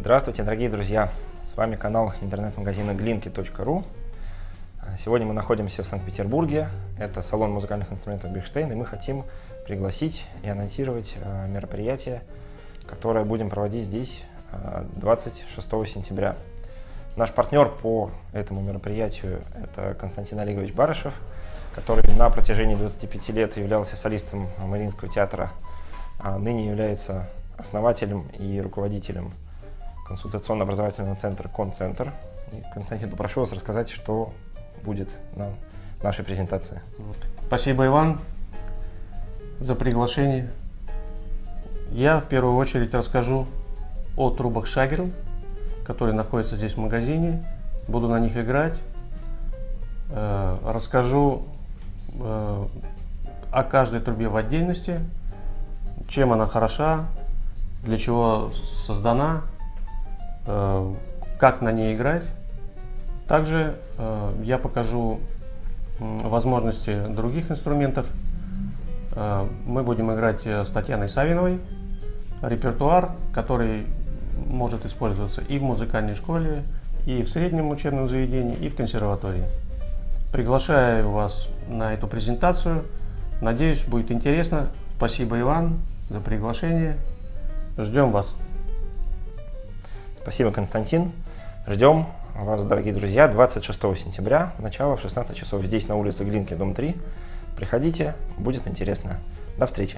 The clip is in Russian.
Здравствуйте, дорогие друзья! С вами канал интернет-магазина glinky.ru. Сегодня мы находимся в Санкт-Петербурге. Это салон музыкальных инструментов Бихштейн, и мы хотим пригласить и анонсировать э, мероприятие, которое будем проводить здесь 26 э, сентября. Наш партнер по этому мероприятию – это Константин Олегович Барышев, который на протяжении 25 лет являлся солистом Мариинского театра, а ныне является основателем и руководителем консультационно-образовательного центра «Концентр». Константин, попрошу вас рассказать, что будет на нашей презентации. Спасибо, Иван, за приглашение. Я в первую очередь расскажу о трубах Шагер, которые находятся здесь в магазине. Буду на них играть. Э, расскажу э, о каждой трубе в отдельности, чем она хороша, для чего создана, как на ней играть. Также я покажу возможности других инструментов. Мы будем играть с Татьяной Савиновой. Репертуар, который может использоваться и в музыкальной школе, и в среднем учебном заведении, и в консерватории. Приглашаю вас на эту презентацию. Надеюсь, будет интересно. Спасибо, Иван, за приглашение. Ждем вас. Спасибо, Константин. Ждем вас, дорогие друзья, 26 сентября, начало в 16 часов, здесь на улице Глинки, дом 3. Приходите, будет интересно. До встречи.